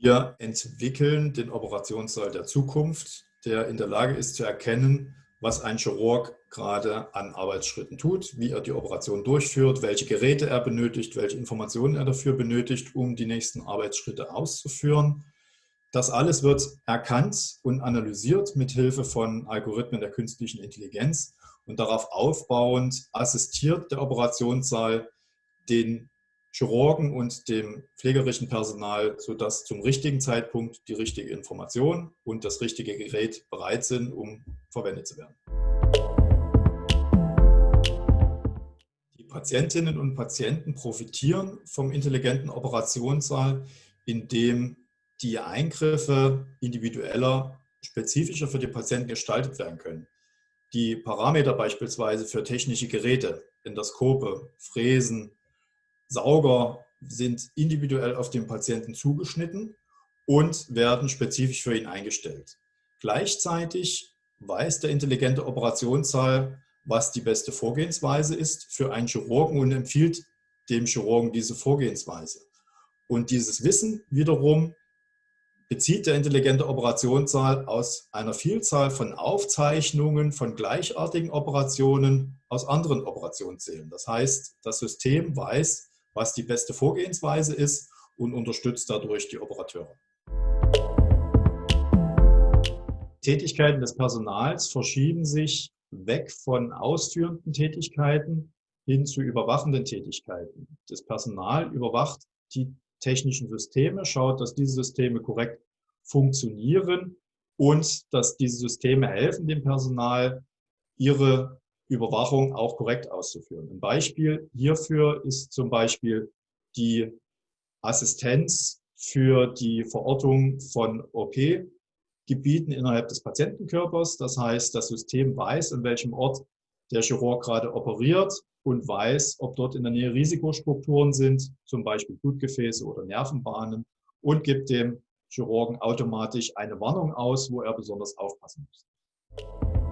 Wir entwickeln den Operationssaal der Zukunft, der in der Lage ist zu erkennen, was ein Chirurg gerade an Arbeitsschritten tut, wie er die Operation durchführt, welche Geräte er benötigt, welche Informationen er dafür benötigt, um die nächsten Arbeitsschritte auszuführen. Das alles wird erkannt und analysiert mit Hilfe von Algorithmen der künstlichen Intelligenz und darauf aufbauend assistiert der Operationssaal den Chirurgen und dem pflegerischen Personal, sodass zum richtigen Zeitpunkt die richtige Information und das richtige Gerät bereit sind, um verwendet zu werden. Die Patientinnen und Patienten profitieren vom intelligenten Operationssaal, indem die Eingriffe individueller, spezifischer für die Patienten gestaltet werden können. Die Parameter beispielsweise für technische Geräte, Endoskope, Fräsen, Sauger sind individuell auf den Patienten zugeschnitten und werden spezifisch für ihn eingestellt. Gleichzeitig weiß der intelligente Operationssaal, was die beste Vorgehensweise ist für einen Chirurgen und empfiehlt dem Chirurgen diese Vorgehensweise. Und dieses Wissen wiederum bezieht der intelligente Operationssaal aus einer Vielzahl von Aufzeichnungen von gleichartigen Operationen aus anderen Operationssälen. Das heißt, das System weiß, was die beste Vorgehensweise ist und unterstützt dadurch die Operateure. Tätigkeiten des Personals verschieben sich weg von ausführenden Tätigkeiten hin zu überwachenden Tätigkeiten. Das Personal überwacht die technischen Systeme, schaut, dass diese Systeme korrekt funktionieren und dass diese Systeme helfen dem Personal, ihre Überwachung auch korrekt auszuführen. Ein Beispiel hierfür ist zum Beispiel die Assistenz für die Verortung von OP-Gebieten innerhalb des Patientenkörpers. Das heißt, das System weiß, an welchem Ort der Chirurg gerade operiert und weiß, ob dort in der Nähe Risikostrukturen sind, zum Beispiel Blutgefäße oder Nervenbahnen und gibt dem Chirurgen automatisch eine Warnung aus, wo er besonders aufpassen muss.